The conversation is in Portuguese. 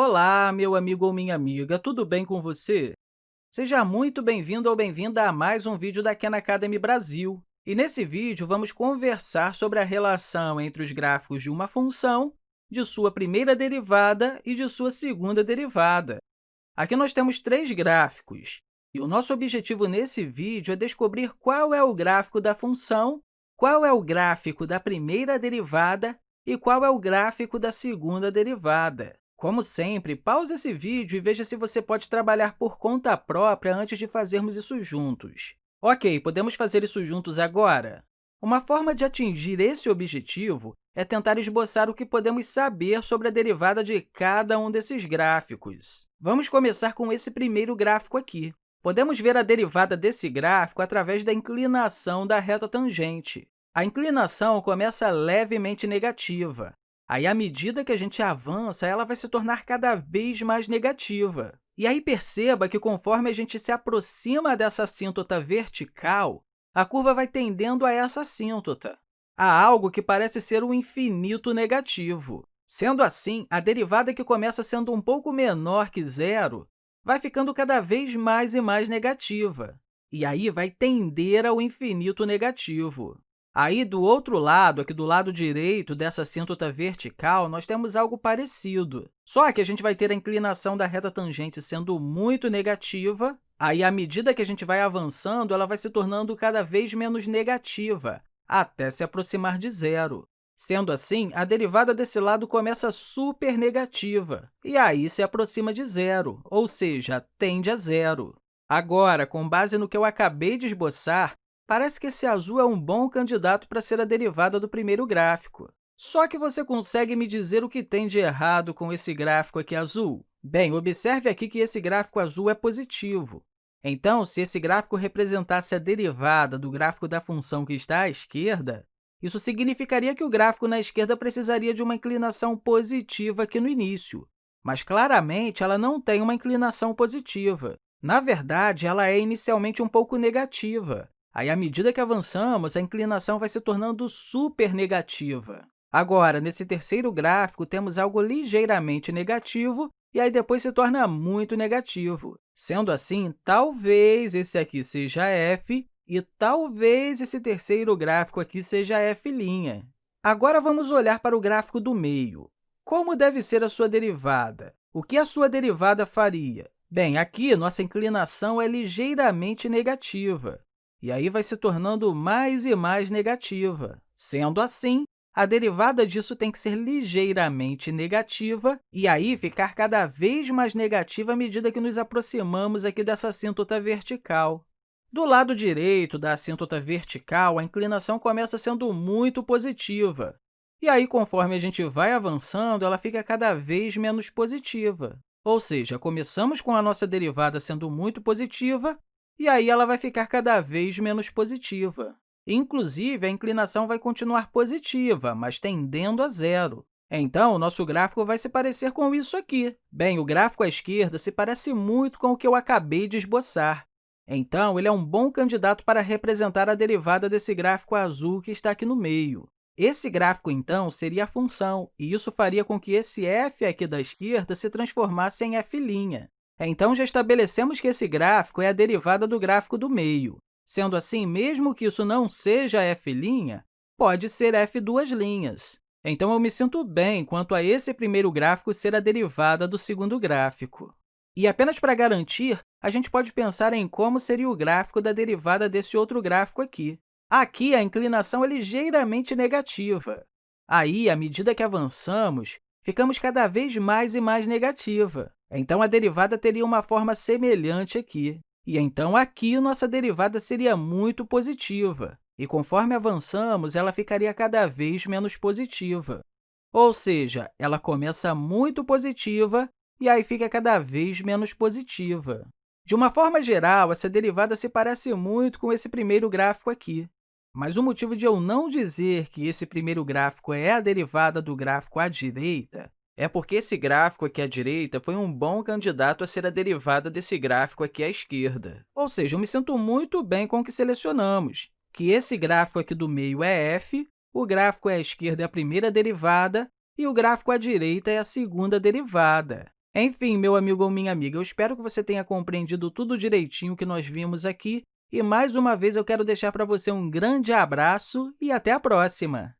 Olá, meu amigo ou minha amiga, tudo bem com você? Seja muito bem-vindo ou bem-vinda a mais um vídeo da Khan Academy Brasil. E nesse vídeo, vamos conversar sobre a relação entre os gráficos de uma função, de sua primeira derivada e de sua segunda derivada. Aqui nós temos três gráficos, e o nosso objetivo nesse vídeo é descobrir qual é o gráfico da função, qual é o gráfico da primeira derivada e qual é o gráfico da segunda derivada. Como sempre, pause esse vídeo e veja se você pode trabalhar por conta própria antes de fazermos isso juntos. Ok, podemos fazer isso juntos agora? Uma forma de atingir esse objetivo é tentar esboçar o que podemos saber sobre a derivada de cada um desses gráficos. Vamos começar com esse primeiro gráfico aqui. Podemos ver a derivada desse gráfico através da inclinação da reta tangente. A inclinação começa levemente negativa, Aí, à medida que a gente avança, ela vai se tornar cada vez mais negativa. E aí, perceba que, conforme a gente se aproxima dessa assíntota vertical, a curva vai tendendo a essa assíntota, a algo que parece ser um infinito negativo. Sendo assim, a derivada que começa sendo um pouco menor que zero vai ficando cada vez mais e mais negativa, e aí vai tender ao infinito negativo. Aí, do outro lado, aqui do lado direito dessa assíntota vertical, nós temos algo parecido. Só que a gente vai ter a inclinação da reta tangente sendo muito negativa, aí, à medida que a gente vai avançando, ela vai se tornando cada vez menos negativa, até se aproximar de zero. Sendo assim, a derivada desse lado começa super negativa, e aí se aproxima de zero, ou seja, tende a zero. Agora, com base no que eu acabei de esboçar, Parece que esse azul é um bom candidato para ser a derivada do primeiro gráfico. Só que você consegue me dizer o que tem de errado com esse gráfico aqui azul? Bem, observe aqui que esse gráfico azul é positivo. Então, se esse gráfico representasse a derivada do gráfico da função que está à esquerda, isso significaria que o gráfico na esquerda precisaria de uma inclinação positiva aqui no início. Mas, claramente, ela não tem uma inclinação positiva. Na verdade, ela é inicialmente um pouco negativa. Aí, à medida que avançamos, a inclinação vai se tornando super negativa. Agora, nesse terceiro gráfico, temos algo ligeiramente negativo e aí depois se torna muito negativo. Sendo assim, talvez esse aqui seja f e talvez esse terceiro gráfico aqui seja f'. Agora, vamos olhar para o gráfico do meio. Como deve ser a sua derivada? O que a sua derivada faria? Bem, aqui nossa inclinação é ligeiramente negativa e aí vai se tornando mais e mais negativa. Sendo assim, a derivada disso tem que ser ligeiramente negativa e aí ficar cada vez mais negativa à medida que nos aproximamos aqui dessa assíntota vertical. Do lado direito da assíntota vertical, a inclinação começa sendo muito positiva. E aí, conforme a gente vai avançando, ela fica cada vez menos positiva. Ou seja, começamos com a nossa derivada sendo muito positiva e aí ela vai ficar cada vez menos positiva. Inclusive, a inclinação vai continuar positiva, mas tendendo a zero. Então, o nosso gráfico vai se parecer com isso aqui. Bem, o gráfico à esquerda se parece muito com o que eu acabei de esboçar. Então, ele é um bom candidato para representar a derivada desse gráfico azul que está aqui no meio. Esse gráfico, então, seria a função, e isso faria com que esse f aqui da esquerda se transformasse em f'. Então, já estabelecemos que esse gráfico é a derivada do gráfico do meio. Sendo assim, mesmo que isso não seja f', pode ser f duas linhas. Então, eu me sinto bem quanto a esse primeiro gráfico ser a derivada do segundo gráfico. E apenas para garantir, a gente pode pensar em como seria o gráfico da derivada desse outro gráfico aqui. Aqui, a inclinação é ligeiramente negativa. Aí, à medida que avançamos, ficamos cada vez mais e mais negativa. Então, a derivada teria uma forma semelhante aqui. E então, aqui, nossa derivada seria muito positiva. E conforme avançamos, ela ficaria cada vez menos positiva. Ou seja, ela começa muito positiva e aí fica cada vez menos positiva. De uma forma geral, essa derivada se parece muito com esse primeiro gráfico aqui. Mas o motivo de eu não dizer que esse primeiro gráfico é a derivada do gráfico à direita é porque esse gráfico aqui à direita foi um bom candidato a ser a derivada desse gráfico aqui à esquerda. Ou seja, eu me sinto muito bem com o que selecionamos, que esse gráfico aqui do meio é f, o gráfico à esquerda é a primeira derivada e o gráfico à direita é a segunda derivada. Enfim, meu amigo ou minha amiga, eu espero que você tenha compreendido tudo direitinho que nós vimos aqui e, mais uma vez, eu quero deixar para você um grande abraço e até a próxima!